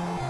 Bye.